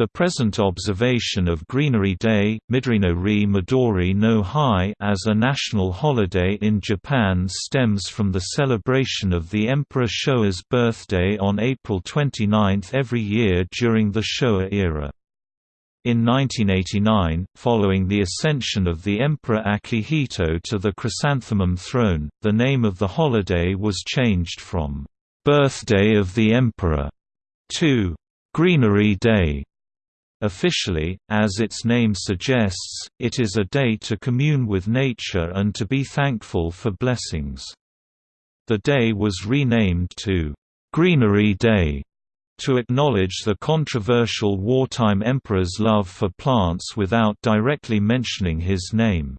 The present observation of Greenery Day, Midori Midori no Hi as a national holiday in Japan stems from the celebration of the Emperor Showa's birthday on April 29 every year during the Showa era. In 1989, following the ascension of the Emperor Akihito to the chrysanthemum throne, the name of the holiday was changed from "'Birthday of the Emperor' to "'Greenery Day' Officially, as its name suggests, it is a day to commune with nature and to be thankful for blessings. The day was renamed to Greenery Day to acknowledge the controversial wartime emperor's love for plants without directly mentioning his name.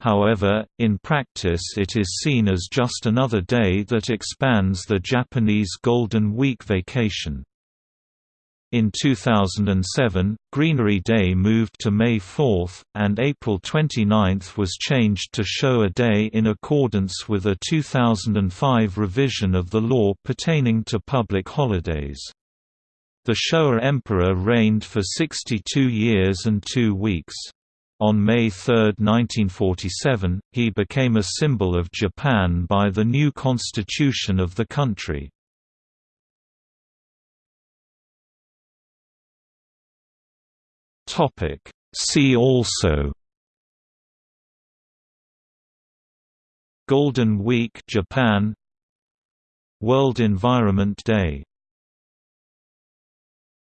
However, in practice it is seen as just another day that expands the Japanese Golden Week vacation. In 2007, Greenery Day moved to May 4, and April 29 was changed to Showa Day in accordance with a 2005 revision of the law pertaining to public holidays. The Showa Emperor reigned for 62 years and two weeks. On May 3, 1947, he became a symbol of Japan by the new constitution of the country. Topic. See also Golden Week Japan World Environment Day